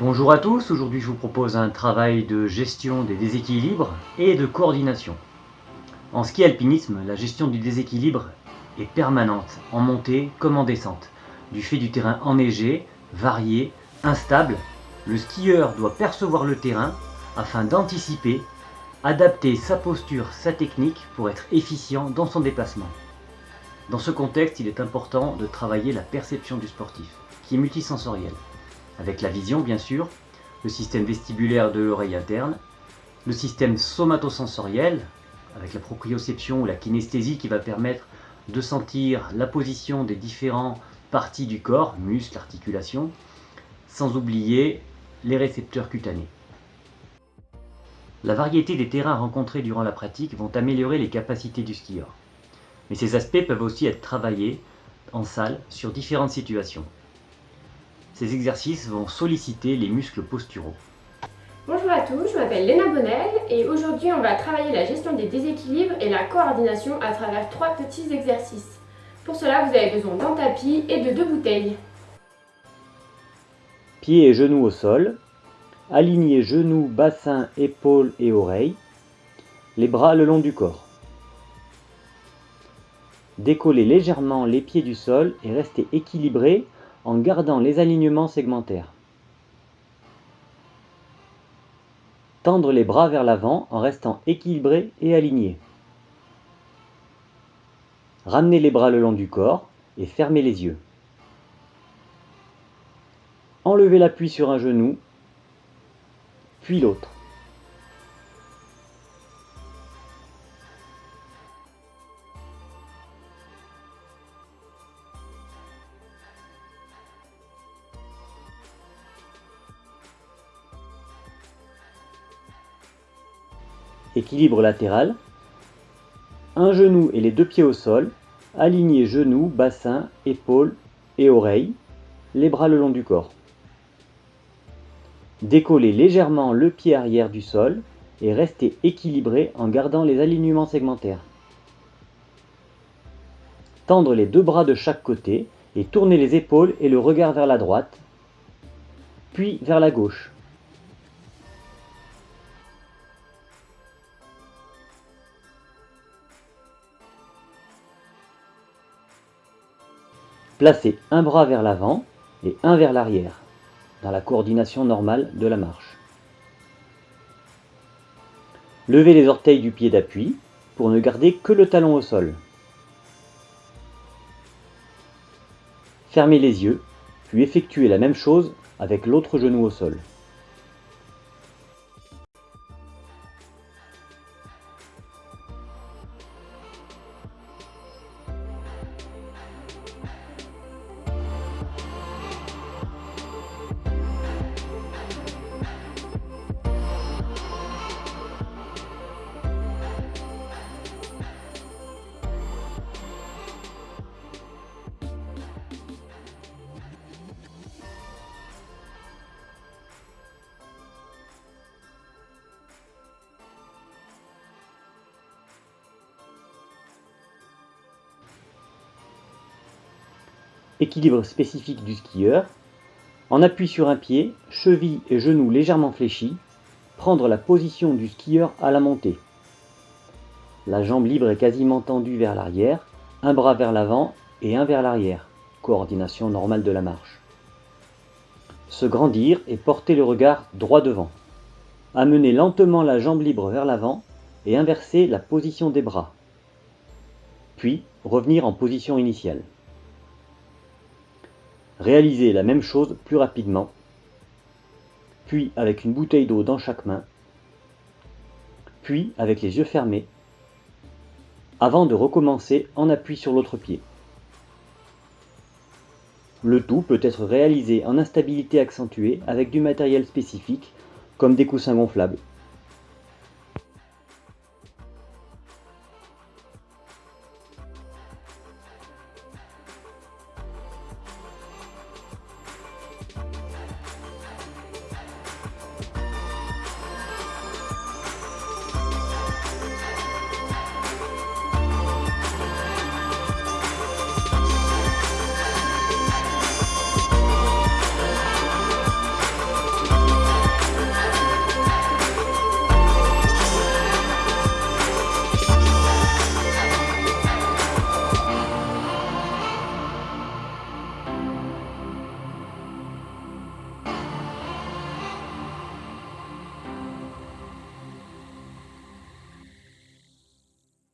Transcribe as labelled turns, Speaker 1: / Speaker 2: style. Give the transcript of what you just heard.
Speaker 1: Bonjour à tous, aujourd'hui je vous propose un travail de gestion des déséquilibres et de coordination. En ski alpinisme, la gestion du déséquilibre est permanente, en montée comme en descente. Du fait du terrain enneigé, varié, instable, le skieur doit percevoir le terrain afin d'anticiper, adapter sa posture, sa technique pour être efficient dans son déplacement. Dans ce contexte, il est important de travailler la perception du sportif, qui est multisensorielle avec la vision bien sûr, le système vestibulaire de l'oreille interne, le système somatosensoriel, avec la proprioception ou la kinesthésie qui va permettre de sentir la position des différentes parties du corps, muscles, articulations, sans oublier les récepteurs cutanés. La variété des terrains rencontrés durant la pratique vont améliorer les capacités du skieur. Mais ces aspects peuvent aussi être travaillés en salle sur différentes situations. Ces exercices vont solliciter les muscles posturaux.
Speaker 2: Bonjour à tous, je m'appelle Léna Bonnel et aujourd'hui on va travailler la gestion des déséquilibres et la coordination à travers trois petits exercices. Pour cela, vous avez besoin d'un tapis et de deux bouteilles.
Speaker 1: Pieds et genoux au sol. Alignez genoux, bassin, épaules et oreilles. Les bras le long du corps. Décollez légèrement les pieds du sol et restez équilibré en gardant les alignements segmentaires. Tendre les bras vers l'avant en restant équilibré et aligné. Ramenez les bras le long du corps et fermez les yeux. Enlevez l'appui sur un genou, puis l'autre. Équilibre latéral. Un genou et les deux pieds au sol. Alignez genoux, bassin, épaules et oreilles. Les bras le long du corps. Décollez légèrement le pied arrière du sol et restez équilibré en gardant les alignements segmentaires. Tendre les deux bras de chaque côté et tournez les épaules et le regard vers la droite, puis vers la gauche. Placez un bras vers l'avant et un vers l'arrière, dans la coordination normale de la marche. Levez les orteils du pied d'appui pour ne garder que le talon au sol. Fermez les yeux, puis effectuez la même chose avec l'autre genou au sol. Équilibre spécifique du skieur. En appui sur un pied, cheville et genoux légèrement fléchis, prendre la position du skieur à la montée. La jambe libre est quasiment tendue vers l'arrière, un bras vers l'avant et un vers l'arrière. Coordination normale de la marche. Se grandir et porter le regard droit devant. Amener lentement la jambe libre vers l'avant et inverser la position des bras. Puis revenir en position initiale. Réalisez la même chose plus rapidement, puis avec une bouteille d'eau dans chaque main, puis avec les yeux fermés, avant de recommencer en appui sur l'autre pied. Le tout peut être réalisé en instabilité accentuée avec du matériel spécifique, comme des coussins gonflables.